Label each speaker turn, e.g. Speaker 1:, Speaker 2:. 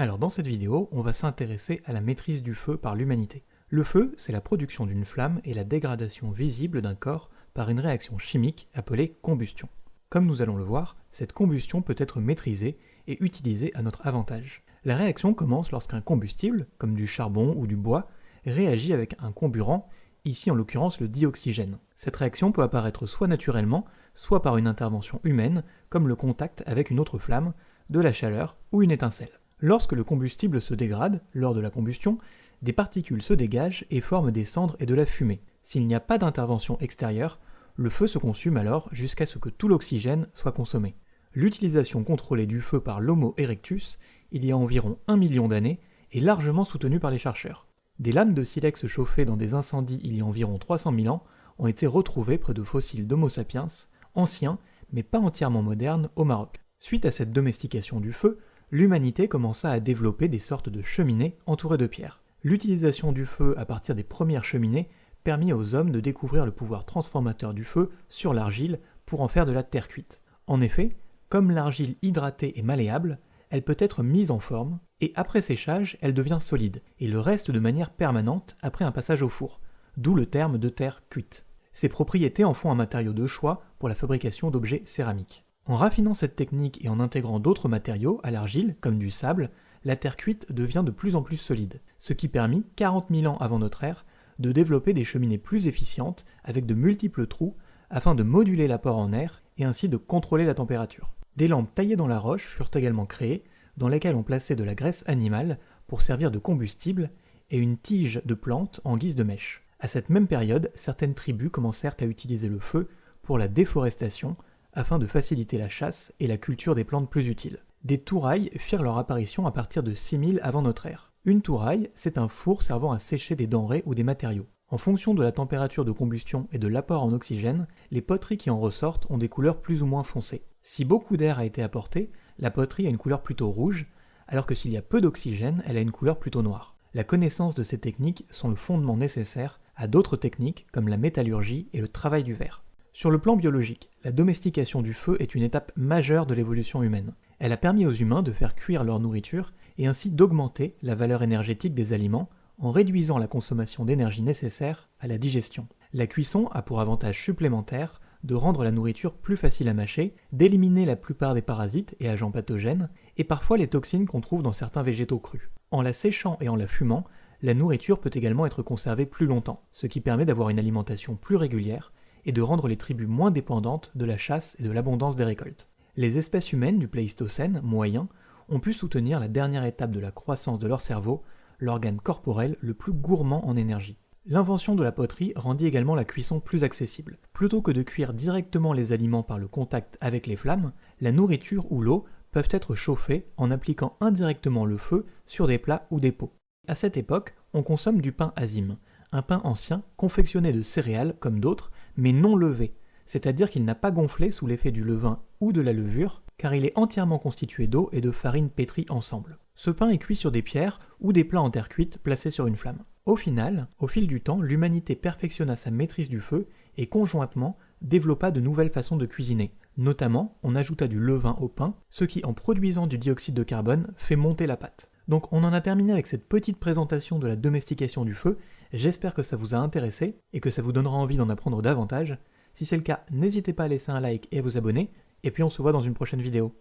Speaker 1: Alors dans cette vidéo, on va s'intéresser à la maîtrise du feu par l'humanité. Le feu, c'est la production d'une flamme et la dégradation visible d'un corps par une réaction chimique appelée combustion. Comme nous allons le voir, cette combustion peut être maîtrisée et utilisée à notre avantage. La réaction commence lorsqu'un combustible, comme du charbon ou du bois, réagit avec un comburant, ici en l'occurrence le dioxygène. Cette réaction peut apparaître soit naturellement, soit par une intervention humaine, comme le contact avec une autre flamme, de la chaleur ou une étincelle. Lorsque le combustible se dégrade, lors de la combustion, des particules se dégagent et forment des cendres et de la fumée. S'il n'y a pas d'intervention extérieure, le feu se consume alors jusqu'à ce que tout l'oxygène soit consommé. L'utilisation contrôlée du feu par l'Homo erectus, il y a environ un million d'années, est largement soutenue par les chercheurs. Des lames de silex chauffées dans des incendies il y a environ 300 000 ans ont été retrouvées près de fossiles d'Homo sapiens, anciens, mais pas entièrement modernes, au Maroc. Suite à cette domestication du feu, l'humanité commença à développer des sortes de cheminées entourées de pierres. L'utilisation du feu à partir des premières cheminées permit aux hommes de découvrir le pouvoir transformateur du feu sur l'argile pour en faire de la terre cuite. En effet, comme l'argile hydratée est malléable, elle peut être mise en forme, et après séchage, elle devient solide, et le reste de manière permanente après un passage au four, d'où le terme de terre cuite. Ces propriétés en font un matériau de choix pour la fabrication d'objets céramiques. En raffinant cette technique et en intégrant d'autres matériaux à l'argile, comme du sable, la terre cuite devient de plus en plus solide, ce qui permit, 40 000 ans avant notre ère, de développer des cheminées plus efficientes avec de multiples trous afin de moduler l'apport en air et ainsi de contrôler la température. Des lampes taillées dans la roche furent également créées, dans lesquelles on plaçait de la graisse animale pour servir de combustible et une tige de plante en guise de mèche. À cette même période, certaines tribus commencèrent à utiliser le feu pour la déforestation afin de faciliter la chasse et la culture des plantes plus utiles. Des tourailles firent leur apparition à partir de 6000 avant notre ère. Une touraille, c'est un four servant à sécher des denrées ou des matériaux. En fonction de la température de combustion et de l'apport en oxygène, les poteries qui en ressortent ont des couleurs plus ou moins foncées. Si beaucoup d'air a été apporté, la poterie a une couleur plutôt rouge, alors que s'il y a peu d'oxygène, elle a une couleur plutôt noire. La connaissance de ces techniques sont le fondement nécessaire à d'autres techniques comme la métallurgie et le travail du verre. Sur le plan biologique, la domestication du feu est une étape majeure de l'évolution humaine. Elle a permis aux humains de faire cuire leur nourriture et ainsi d'augmenter la valeur énergétique des aliments en réduisant la consommation d'énergie nécessaire à la digestion. La cuisson a pour avantage supplémentaire de rendre la nourriture plus facile à mâcher, d'éliminer la plupart des parasites et agents pathogènes, et parfois les toxines qu'on trouve dans certains végétaux crus. En la séchant et en la fumant, la nourriture peut également être conservée plus longtemps, ce qui permet d'avoir une alimentation plus régulière et de rendre les tribus moins dépendantes de la chasse et de l'abondance des récoltes. Les espèces humaines du Pléistocène moyen ont pu soutenir la dernière étape de la croissance de leur cerveau, l'organe corporel le plus gourmand en énergie. L'invention de la poterie rendit également la cuisson plus accessible. Plutôt que de cuire directement les aliments par le contact avec les flammes, la nourriture ou l'eau peuvent être chauffées en appliquant indirectement le feu sur des plats ou des pots. À cette époque, on consomme du pain azime, un pain ancien confectionné de céréales comme d'autres, mais non levé, c'est-à-dire qu'il n'a pas gonflé sous l'effet du levain ou de la levure, car il est entièrement constitué d'eau et de farine pétrie ensemble. Ce pain est cuit sur des pierres ou des plats en terre cuite placés sur une flamme. Au final, au fil du temps, l'humanité perfectionna sa maîtrise du feu et conjointement développa de nouvelles façons de cuisiner. Notamment, on ajouta du levain au pain, ce qui, en produisant du dioxyde de carbone, fait monter la pâte. Donc on en a terminé avec cette petite présentation de la domestication du feu, j'espère que ça vous a intéressé et que ça vous donnera envie d'en apprendre davantage. Si c'est le cas, n'hésitez pas à laisser un like et à vous abonner, et puis on se voit dans une prochaine vidéo.